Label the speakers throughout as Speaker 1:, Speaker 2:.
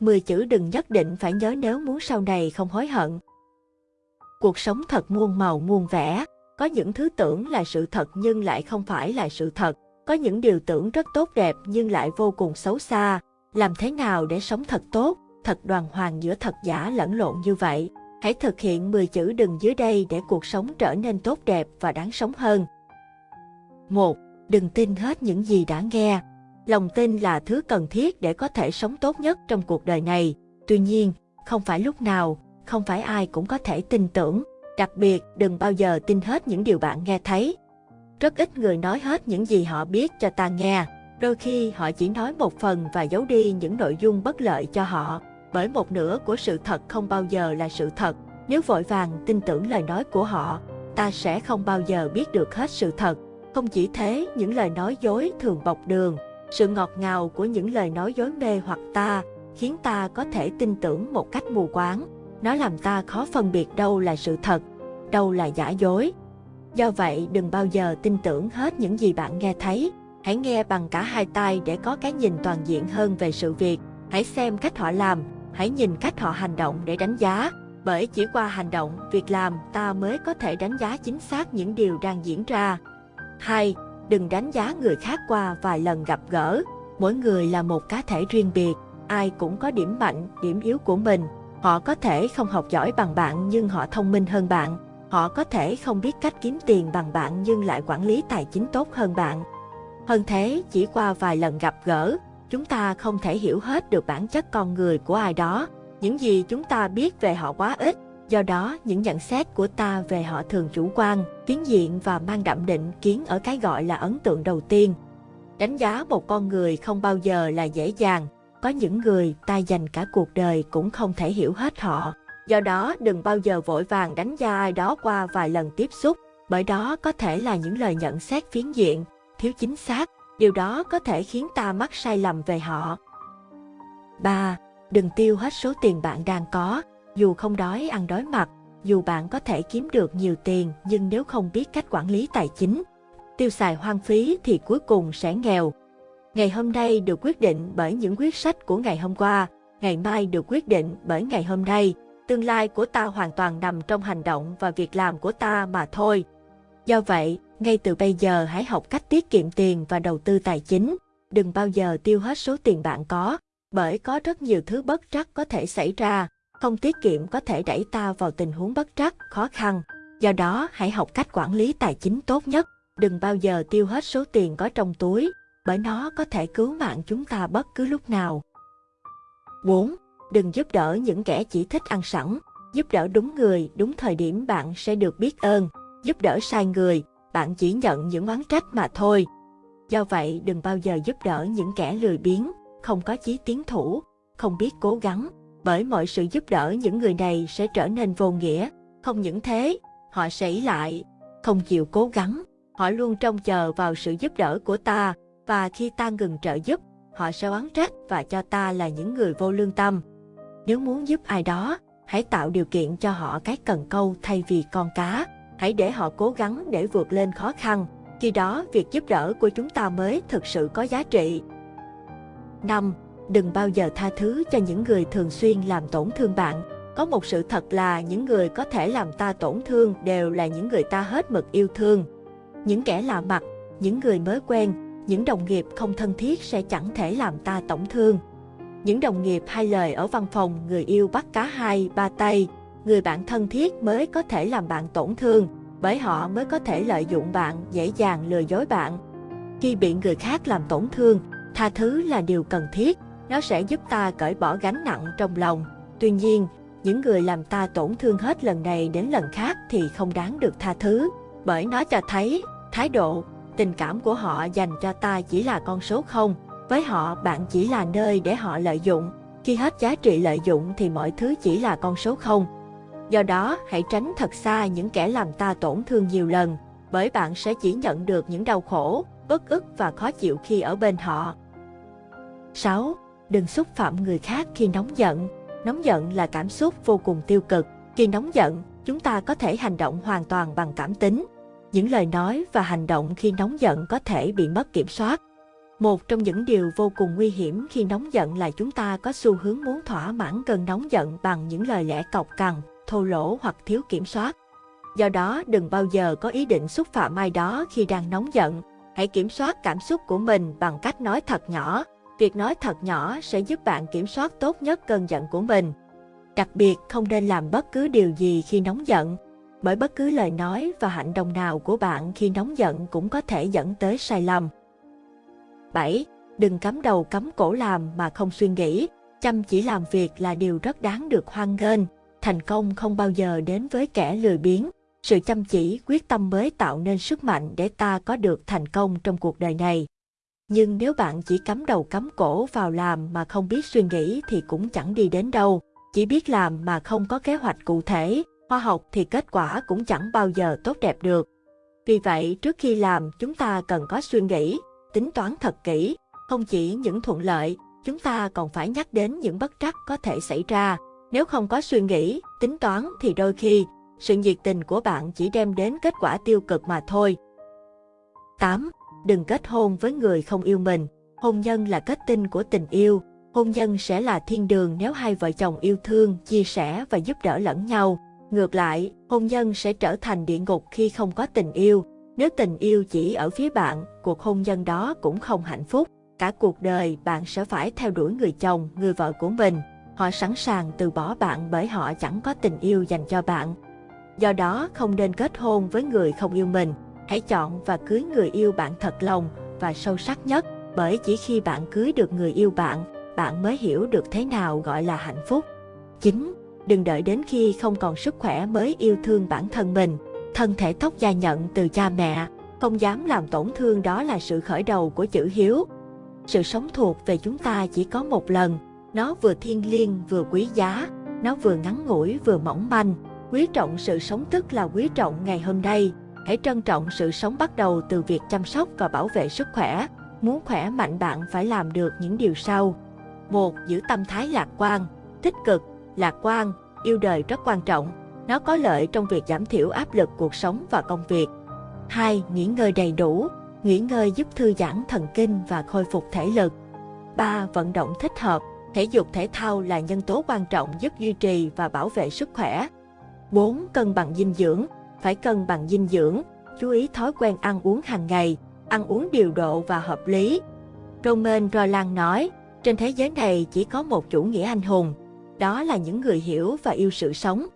Speaker 1: 10 chữ đừng nhất định phải nhớ nếu muốn sau này không hối hận. Cuộc sống thật muôn màu muôn vẻ, có những thứ tưởng là sự thật nhưng lại không phải là sự thật, có những điều tưởng rất tốt đẹp nhưng lại vô cùng xấu xa. Làm thế nào để sống thật tốt, thật đoàn hoàng giữa thật giả lẫn lộn như vậy? Hãy thực hiện 10 chữ đừng dưới đây để cuộc sống trở nên tốt đẹp và đáng sống hơn. 1. Đừng tin hết những gì đã nghe. Lòng tin là thứ cần thiết để có thể sống tốt nhất trong cuộc đời này. Tuy nhiên, không phải lúc nào, không phải ai cũng có thể tin tưởng. Đặc biệt, đừng bao giờ tin hết những điều bạn nghe thấy. Rất ít người nói hết những gì họ biết cho ta nghe. Đôi khi họ chỉ nói một phần và giấu đi những nội dung bất lợi cho họ. Bởi một nửa của sự thật không bao giờ là sự thật. Nếu vội vàng tin tưởng lời nói của họ, ta sẽ không bao giờ biết được hết sự thật. Không chỉ thế, những lời nói dối thường bọc đường. Sự ngọt ngào của những lời nói dối mê hoặc ta khiến ta có thể tin tưởng một cách mù quáng. Nó làm ta khó phân biệt đâu là sự thật, đâu là giả dối. Do vậy, đừng bao giờ tin tưởng hết những gì bạn nghe thấy. Hãy nghe bằng cả hai tai để có cái nhìn toàn diện hơn về sự việc. Hãy xem cách họ làm, hãy nhìn cách họ hành động để đánh giá. Bởi chỉ qua hành động, việc làm ta mới có thể đánh giá chính xác những điều đang diễn ra. 2. Đừng đánh giá người khác qua vài lần gặp gỡ. Mỗi người là một cá thể riêng biệt, ai cũng có điểm mạnh, điểm yếu của mình. Họ có thể không học giỏi bằng bạn nhưng họ thông minh hơn bạn. Họ có thể không biết cách kiếm tiền bằng bạn nhưng lại quản lý tài chính tốt hơn bạn. Hơn thế, chỉ qua vài lần gặp gỡ, chúng ta không thể hiểu hết được bản chất con người của ai đó. Những gì chúng ta biết về họ quá ít, do đó những nhận xét của ta về họ thường chủ quan, phiến diện và mang đậm định kiến ở cái gọi là ấn tượng đầu tiên. Đánh giá một con người không bao giờ là dễ dàng, có những người ta dành cả cuộc đời cũng không thể hiểu hết họ. Do đó đừng bao giờ vội vàng đánh giá ai đó qua vài lần tiếp xúc, bởi đó có thể là những lời nhận xét phiến diện, thiếu chính xác, điều đó có thể khiến ta mắc sai lầm về họ. 3. Đừng tiêu hết số tiền bạn đang có, dù không đói ăn đói mặt, dù bạn có thể kiếm được nhiều tiền nhưng nếu không biết cách quản lý tài chính, tiêu xài hoang phí thì cuối cùng sẽ nghèo. Ngày hôm nay được quyết định bởi những quyết sách của ngày hôm qua, ngày mai được quyết định bởi ngày hôm nay. Tương lai của ta hoàn toàn nằm trong hành động và việc làm của ta mà thôi. Do vậy, ngay từ bây giờ hãy học cách tiết kiệm tiền và đầu tư tài chính. Đừng bao giờ tiêu hết số tiền bạn có, bởi có rất nhiều thứ bất trắc có thể xảy ra. Không tiết kiệm có thể đẩy ta vào tình huống bất trắc, khó khăn. Do đó, hãy học cách quản lý tài chính tốt nhất. Đừng bao giờ tiêu hết số tiền có trong túi, bởi nó có thể cứu mạng chúng ta bất cứ lúc nào. 4. Đừng giúp đỡ những kẻ chỉ thích ăn sẵn. Giúp đỡ đúng người, đúng thời điểm bạn sẽ được biết ơn. Giúp đỡ sai người, bạn chỉ nhận những oán trách mà thôi. Do vậy, đừng bao giờ giúp đỡ những kẻ lười biếng, không có chí tiến thủ, không biết cố gắng, bởi mọi sự giúp đỡ những người này sẽ trở nên vô nghĩa. Không những thế, họ sẽ ý lại, không chịu cố gắng, họ luôn trông chờ vào sự giúp đỡ của ta, và khi ta ngừng trợ giúp, họ sẽ oán trách và cho ta là những người vô lương tâm. Nếu muốn giúp ai đó, hãy tạo điều kiện cho họ cái cần câu thay vì con cá. Hãy để họ cố gắng để vượt lên khó khăn. Khi đó, việc giúp đỡ của chúng ta mới thực sự có giá trị. 5. Đừng bao giờ tha thứ cho những người thường xuyên làm tổn thương bạn. Có một sự thật là những người có thể làm ta tổn thương đều là những người ta hết mực yêu thương. Những kẻ lạ mặt, những người mới quen, những đồng nghiệp không thân thiết sẽ chẳng thể làm ta tổn thương. Những đồng nghiệp hai lời ở văn phòng người yêu bắt cá hai, ba tay, người bạn thân thiết mới có thể làm bạn tổn thương, bởi họ mới có thể lợi dụng bạn, dễ dàng lừa dối bạn. Khi bị người khác làm tổn thương, tha thứ là điều cần thiết, nó sẽ giúp ta cởi bỏ gánh nặng trong lòng. Tuy nhiên, những người làm ta tổn thương hết lần này đến lần khác thì không đáng được tha thứ, bởi nó cho thấy thái độ, tình cảm của họ dành cho ta chỉ là con số không. Với họ, bạn chỉ là nơi để họ lợi dụng. Khi hết giá trị lợi dụng thì mọi thứ chỉ là con số không. Do đó, hãy tránh thật xa những kẻ làm ta tổn thương nhiều lần, bởi bạn sẽ chỉ nhận được những đau khổ, bất ức và khó chịu khi ở bên họ. 6. Đừng xúc phạm người khác khi nóng giận. Nóng giận là cảm xúc vô cùng tiêu cực. Khi nóng giận, chúng ta có thể hành động hoàn toàn bằng cảm tính. Những lời nói và hành động khi nóng giận có thể bị mất kiểm soát. Một trong những điều vô cùng nguy hiểm khi nóng giận là chúng ta có xu hướng muốn thỏa mãn cơn nóng giận bằng những lời lẽ cọc cằn, thô lỗ hoặc thiếu kiểm soát. Do đó, đừng bao giờ có ý định xúc phạm ai đó khi đang nóng giận. Hãy kiểm soát cảm xúc của mình bằng cách nói thật nhỏ. Việc nói thật nhỏ sẽ giúp bạn kiểm soát tốt nhất cơn giận của mình. Đặc biệt, không nên làm bất cứ điều gì khi nóng giận, bởi bất cứ lời nói và hành động nào của bạn khi nóng giận cũng có thể dẫn tới sai lầm. 7. Đừng cắm đầu cắm cổ làm mà không suy nghĩ. Chăm chỉ làm việc là điều rất đáng được hoan nghênh. Thành công không bao giờ đến với kẻ lười biếng. Sự chăm chỉ, quyết tâm mới tạo nên sức mạnh để ta có được thành công trong cuộc đời này. Nhưng nếu bạn chỉ cắm đầu cắm cổ vào làm mà không biết suy nghĩ thì cũng chẳng đi đến đâu. Chỉ biết làm mà không có kế hoạch cụ thể, khoa học thì kết quả cũng chẳng bao giờ tốt đẹp được. Vì vậy, trước khi làm, chúng ta cần có suy nghĩ, tính toán thật kỹ. Không chỉ những thuận lợi, chúng ta còn phải nhắc đến những bất trắc có thể xảy ra. Nếu không có suy nghĩ, tính toán thì đôi khi, sự nhiệt tình của bạn chỉ đem đến kết quả tiêu cực mà thôi. 8. Đừng kết hôn với người không yêu mình. Hôn nhân là kết tinh của tình yêu. Hôn nhân sẽ là thiên đường nếu hai vợ chồng yêu thương, chia sẻ và giúp đỡ lẫn nhau. Ngược lại, hôn nhân sẽ trở thành địa ngục khi không có tình yêu. Nếu tình yêu chỉ ở phía bạn, cuộc hôn nhân đó cũng không hạnh phúc. Cả cuộc đời bạn sẽ phải theo đuổi người chồng, người vợ của mình. Họ sẵn sàng từ bỏ bạn bởi họ chẳng có tình yêu dành cho bạn. Do đó, không nên kết hôn với người không yêu mình. Hãy chọn và cưới người yêu bạn thật lòng và sâu sắc nhất, bởi chỉ khi bạn cưới được người yêu bạn, bạn mới hiểu được thế nào gọi là hạnh phúc. 9. Đừng đợi đến khi không còn sức khỏe mới yêu thương bản thân mình. Thân thể tóc gia nhận từ cha mẹ, không dám làm tổn thương đó là sự khởi đầu của chữ hiếu. Sự sống thuộc về chúng ta chỉ có một lần, nó vừa thiêng liêng vừa quý giá, nó vừa ngắn ngủi vừa mỏng manh. Quý trọng sự sống tức là quý trọng ngày hôm nay. Hãy trân trọng sự sống bắt đầu từ việc chăm sóc và bảo vệ sức khỏe. Muốn khỏe mạnh bạn phải làm được những điều sau. một Giữ tâm thái lạc quan, tích cực, lạc quan, yêu đời rất quan trọng. Nó có lợi trong việc giảm thiểu áp lực cuộc sống và công việc. 2. Nghỉ ngơi đầy đủ. Nghỉ ngơi giúp thư giãn thần kinh và khôi phục thể lực. 3. Vận động thích hợp. Thể dục thể thao là nhân tố quan trọng giúp duy trì và bảo vệ sức khỏe. 4. Cân bằng dinh dưỡng. Phải cân bằng dinh dưỡng. Chú ý thói quen ăn uống hàng ngày, ăn uống điều độ và hợp lý. Roman Roland nói, trên thế giới này chỉ có một chủ nghĩa anh hùng, đó là những người hiểu và yêu sự sống.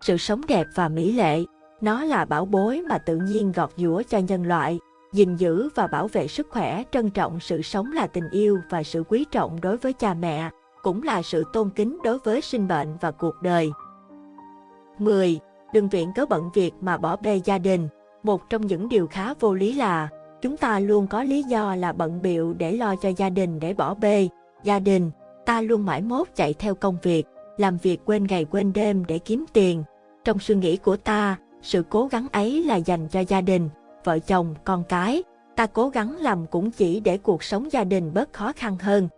Speaker 1: Sự sống đẹp và mỹ lệ, nó là bảo bối mà tự nhiên gọt giũa cho nhân loại. gìn giữ và bảo vệ sức khỏe, trân trọng sự sống là tình yêu và sự quý trọng đối với cha mẹ, cũng là sự tôn kính đối với sinh mệnh và cuộc đời. 10. Đừng viện cớ bận việc mà bỏ bê gia đình. Một trong những điều khá vô lý là chúng ta luôn có lý do là bận biệu để lo cho gia đình để bỏ bê gia đình ta luôn mãi mốt chạy theo công việc, làm việc quên ngày quên đêm để kiếm tiền. Trong suy nghĩ của ta, sự cố gắng ấy là dành cho gia đình, vợ chồng, con cái. Ta cố gắng làm cũng chỉ để cuộc sống gia đình bớt khó khăn hơn.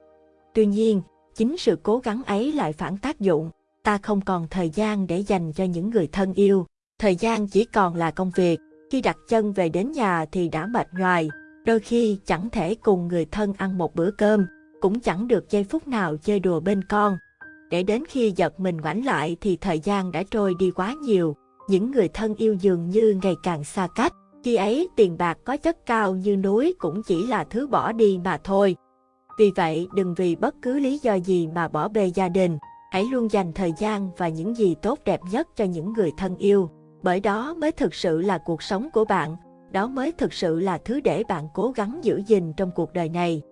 Speaker 1: Tuy nhiên, chính sự cố gắng ấy lại phản tác dụng. Ta không còn thời gian để dành cho những người thân yêu. Thời gian chỉ còn là công việc. Khi đặt chân về đến nhà thì đã mệt nhoài. Đôi khi chẳng thể cùng người thân ăn một bữa cơm cũng chẳng được giây phút nào chơi đùa bên con. Để đến khi giật mình ngoảnh lại thì thời gian đã trôi đi quá nhiều, những người thân yêu dường như ngày càng xa cách. Khi ấy tiền bạc có chất cao như núi cũng chỉ là thứ bỏ đi mà thôi. Vì vậy đừng vì bất cứ lý do gì mà bỏ bê gia đình, hãy luôn dành thời gian và những gì tốt đẹp nhất cho những người thân yêu. Bởi đó mới thực sự là cuộc sống của bạn, đó mới thực sự là thứ để bạn cố gắng giữ gìn trong cuộc đời này.